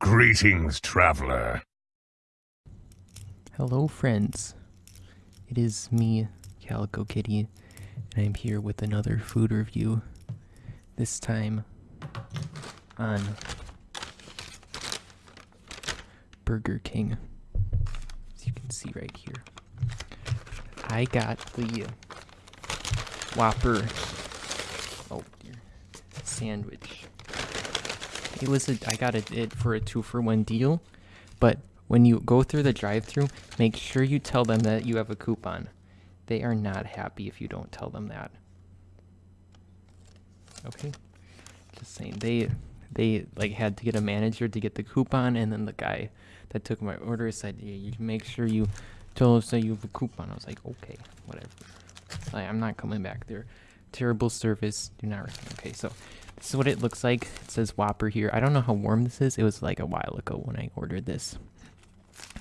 Greetings, traveler. Hello, friends. It is me, Calico Kitty, and I'm here with another food review. This time on Burger King. As you can see right here. I got the Whopper oh dear sandwich. It was a I got it, for a two for one deal, but when you go through the drive-through, make sure you tell them that you have a coupon. They are not happy if you don't tell them that. Okay, just saying they they like had to get a manager to get the coupon, and then the guy that took my order said, "Yeah, you make sure you tell us that you have a coupon." I was like, "Okay, whatever." Like, I'm not coming back there. Terrible service. Do not recommend. Okay, so this is what it looks like. It says Whopper here. I don't know how warm this is. It was like a while ago when I ordered this.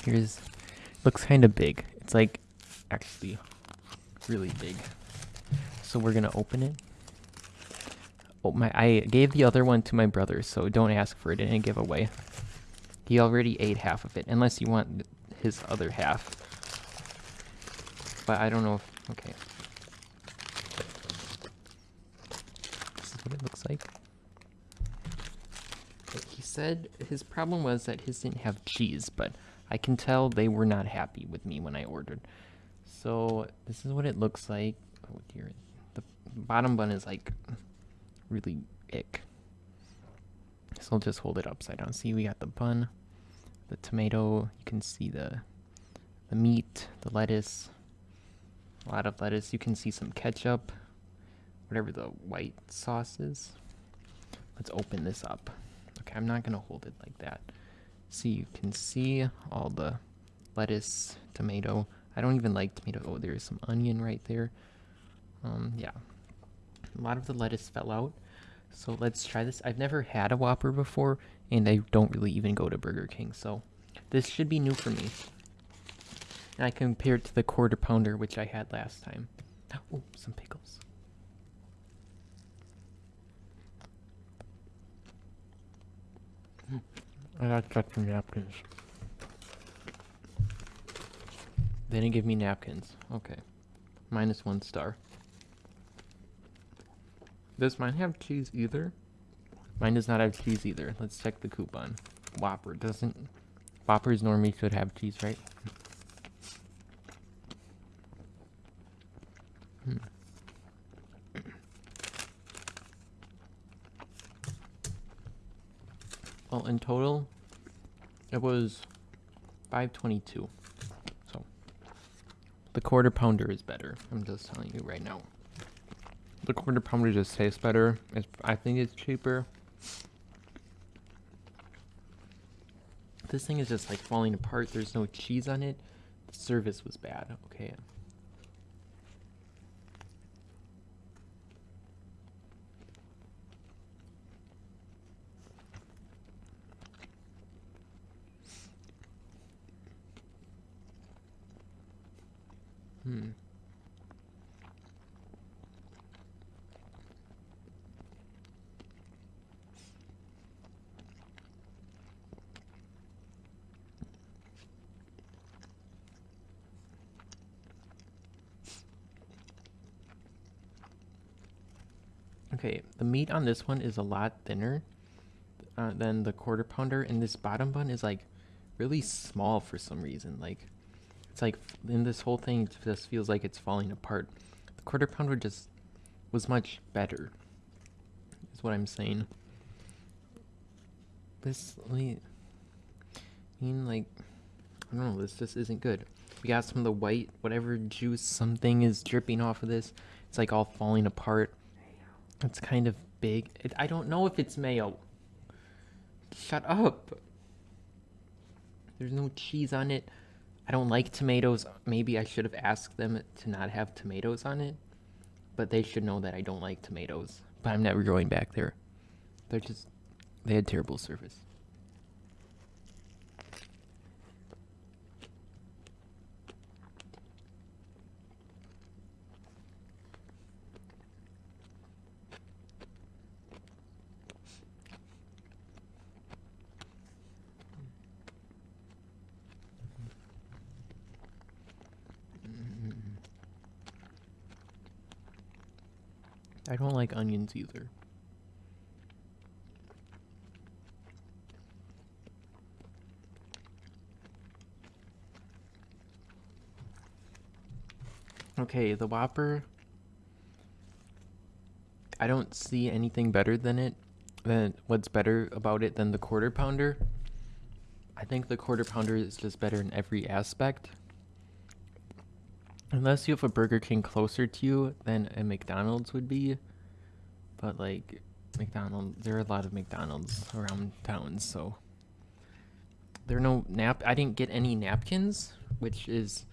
Here's looks kind of big. It's like actually really big. So we're gonna open it. Oh my! I gave the other one to my brother, so don't ask for it in a giveaway. He already ate half of it, unless you want his other half. But I don't know if okay. This is what it looks like. He said his problem was that his didn't have cheese, but I can tell they were not happy with me when I ordered. So this is what it looks like. Oh dear. The bottom bun is like really ick. So I'll just hold it upside down. See, we got the bun, the tomato. You can see the the meat, the lettuce. A lot of lettuce. You can see some ketchup, whatever the white sauce is. Let's open this up. Okay, I'm not gonna hold it like that. See, you can see all the lettuce, tomato. I don't even like tomato. Oh, there's some onion right there. Um, yeah. A lot of the lettuce fell out. So let's try this. I've never had a Whopper before, and I don't really even go to Burger King, so this should be new for me. And I compare it to the quarter pounder, which I had last time. Oh, some pickles. I got got some napkins. They didn't give me napkins. Okay. Minus one star. Does mine have cheese either? Mine does not have cheese either. Let's check the coupon. Whopper doesn't. Whoppers normally should have cheese, right? Well, in total, it was 522. So, the quarter pounder is better. I'm just telling you right now. The quarter pounder just tastes better. It's, I think it's cheaper. This thing is just like falling apart. There's no cheese on it. The service was bad. Okay. Hmm. Okay, the meat on this one is a lot thinner uh, than the quarter pounder, and this bottom bun is like really small for some reason. Like, it's like in this whole thing, it just feels like it's falling apart. The quarter pounder just was much better, is what I'm saying. This, I mean, like, I don't know, this just isn't good. We got some of the white, whatever juice, something is dripping off of this. It's like all falling apart. It's kind of big. It, I don't know if it's mayo. Shut up. There's no cheese on it. I don't like tomatoes. Maybe I should have asked them to not have tomatoes on it. But they should know that I don't like tomatoes. But I'm never going back there. They're just. They had terrible service. I don't like onions either. Okay, the Whopper. I don't see anything better than it. Than what's better about it than the quarter pounder. I think the quarter pounder is just better in every aspect. Unless you have a Burger King closer to you than a McDonald's would be. But like McDonald's, there are a lot of McDonald's around town, so there are no nap. I didn't get any napkins, which is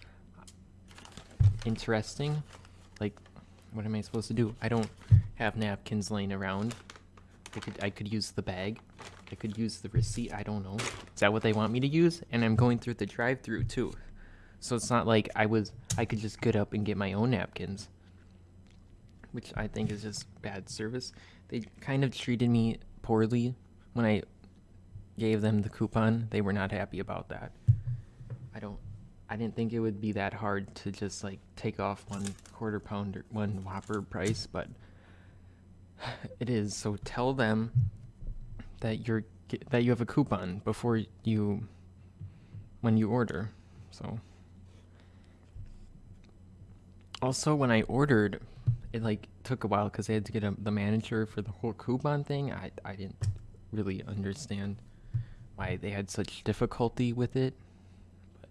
interesting. Like, what am I supposed to do? I don't have napkins laying around. I could I could use the bag. I could use the receipt. I don't know. Is that what they want me to use? And I'm going through the drive-through too. So it's not like I was I could just get up and get my own napkins. Which I think is just bad service. They kind of treated me poorly when I gave them the coupon. They were not happy about that. I don't I didn't think it would be that hard to just like take off one quarter pounder one whopper price, but it is. So tell them that you're that you have a coupon before you when you order. So also when I ordered, it like took a while because I had to get a, the manager for the whole coupon thing. I I didn't really understand why they had such difficulty with it. But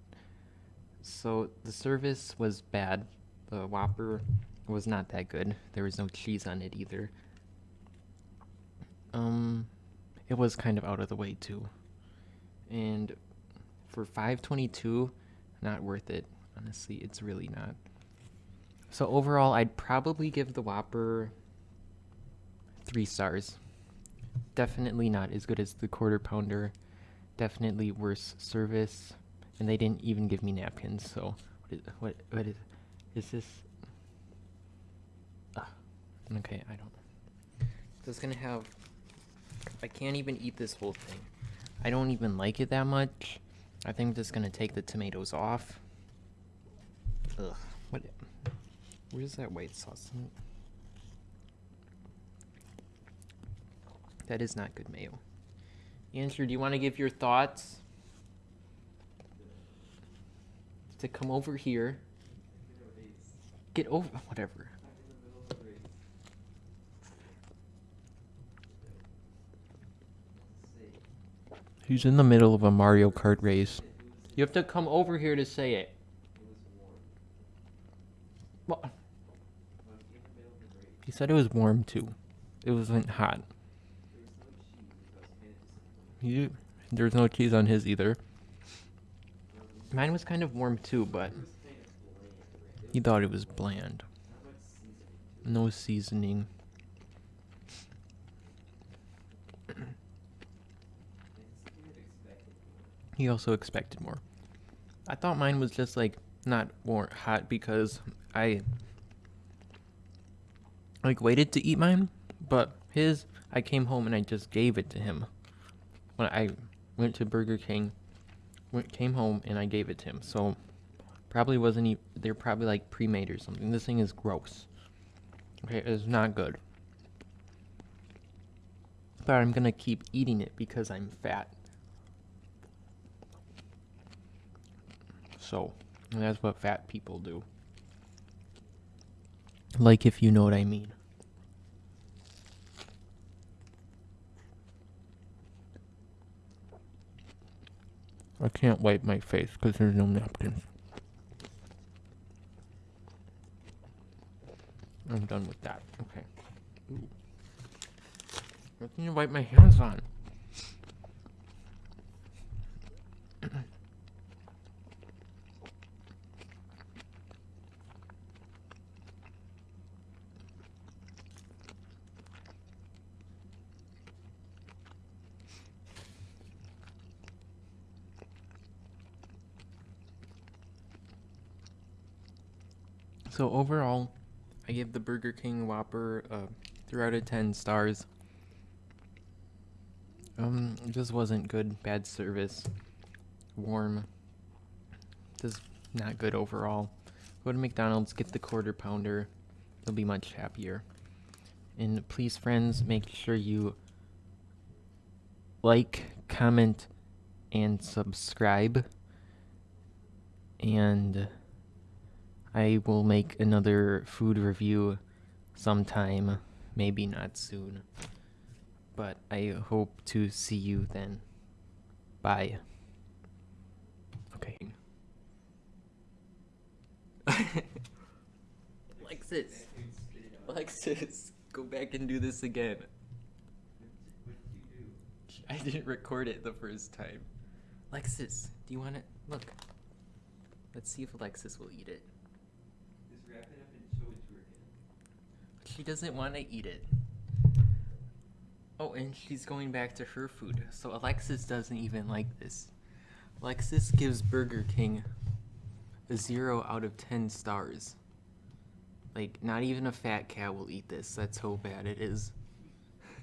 so the service was bad. The Whopper was not that good. There was no cheese on it either. Um, it was kind of out of the way too. And for 522, not worth it. Honestly, it's really not. So overall, I'd probably give the Whopper three stars. Definitely not as good as the quarter pounder. Definitely worse service, and they didn't even give me napkins. So what is what what is is this? Okay, I don't. So it's gonna have. I can't even eat this whole thing. I don't even like it that much. I think I'm just gonna take the tomatoes off. Ugh. Where's that white sauce? That is not good mayo. Andrew, do you want to give your thoughts? To come over here. Get over whatever. He's in the middle of a Mario Kart race. You have to come over here to say it. What? He said it was warm too. It wasn't hot. You, there's no cheese on his either. Mine was kind of warm too, but he thought it was bland. No seasoning. he also expected more. I thought mine was just like not more hot because I like waited to eat mine, but his I came home and I just gave it to him. When I went to Burger King, went came home and I gave it to him. So probably wasn't even they're probably like pre-made or something. This thing is gross. Okay, it's not good. But I'm gonna keep eating it because I'm fat. So that's what fat people do. Like if you know what I mean. I can't wipe my face because there's no napkins. I'm done with that. Okay. Ooh. Nothing to wipe my hands on. So overall, I give the Burger King Whopper uh, three out of ten stars. Um, it just wasn't good. Bad service. Warm. Just not good overall. Go to McDonald's, get the quarter pounder. You'll be much happier. And please, friends, make sure you like, comment, and subscribe. And I will make another food review sometime, maybe not soon. But I hope to see you then. Bye. Okay. Alexis! Alexis, go back and do this again. I didn't record it the first time. Alexis, do you want it? Look. Let's see if Alexis will eat it. Just wrap it up and show it to her again. She doesn't want to eat it. Oh, and she's going back to her food. So Alexis doesn't even like this. Alexis gives Burger King a 0 out of 10 stars. Like, not even a fat cat will eat this. That's how bad it is.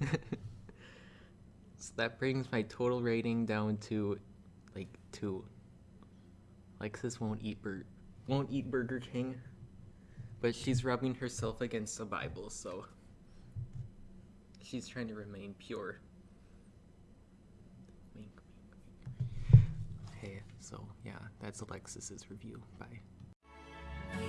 so that brings my total rating down to like 2. Alexis won't eat bur- won't eat Burger King but she's rubbing herself against the Bible, so she's trying to remain pure. Okay, so yeah, that's Alexis's review. Bye. We